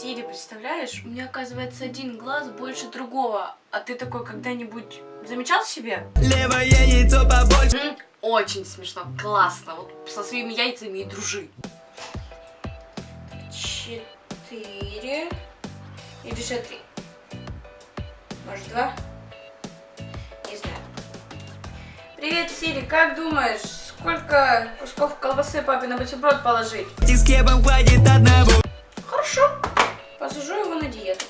Сири, представляешь, у меня оказывается один глаз больше другого. А ты такой когда-нибудь замечал себе? Левое яйцо побольше. М, Очень смешно, классно. Вот со своими яйцами и дружи. Четыре. Или же три? Может, два? Не знаю. Привет, Сири, как думаешь, сколько кусков колбасы папе на бутерброд положить? И с хлебом хватит одного. Хорошо. Посажу его на диету.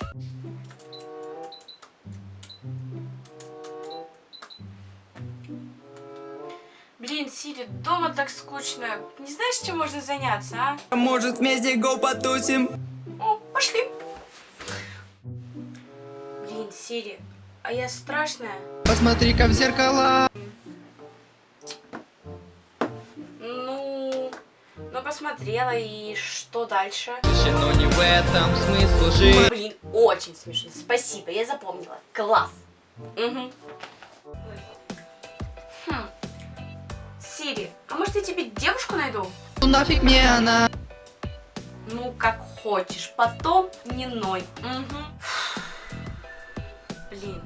Блин, Сири, дома так скучно. Не знаешь, чем можно заняться, а? Может вместе го потусим? О, пошли. Блин, Сири, а я страшная? Посмотри-ка в зеркала. Посмотрела, и что дальше? Но не в этом смысл жить. Блин, очень смешно. Спасибо, я запомнила. Класс. Угу. Хм. Сири, а может я тебе девушку найду? Ну нафиг мне она. Ну, как хочешь. Потом не ной. Угу. Блин,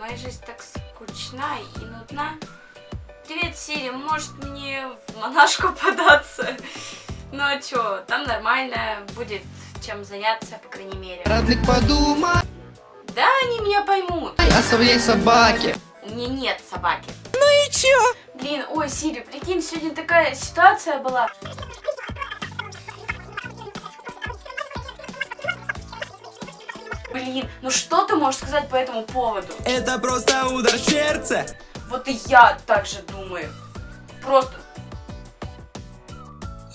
моя жизнь так скучна и нудна. Привет, Сири, может мне в монашку податься? Ну а чё, там нормально, будет чем заняться, по крайней мере. Родных подумай Да, они меня поймут. о своей собаке. У меня нет собаки. Ну и чё? Блин, ой, Сири, прикинь, сегодня такая ситуация была. Блин, ну что ты можешь сказать по этому поводу? Это просто удар в сердце. Вот и я так же думаю. Просто...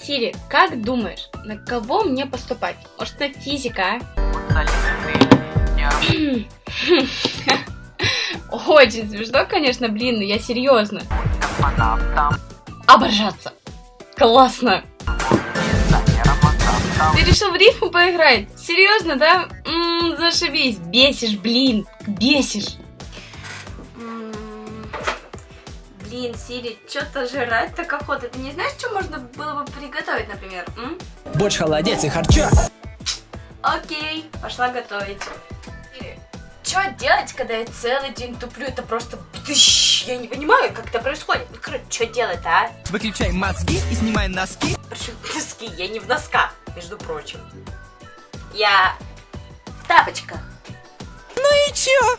Сири, как думаешь, на кого мне поступать? Может, на физика, а? Очень смешно, конечно, блин, но я серьезно. Оборжаться. Классно. Ты решил в рифму поиграть? Серьезно, да? М, зашибись. Бесишь, блин. Бесишь. Блин, Сири, что-то жрать так охота. Ты не знаешь, что можно было бы приготовить, например? м? Борщ, холодец и харчо. Окей, пошла готовить. Что делать, когда я целый день туплю? Это просто... бдыщ. Я не понимаю, как это происходит. Ну, короче, что делать, а? Выключай мозги и снимай носки. Причем носки, я не в носках, между прочим. Я в тапочках. Ну и чё?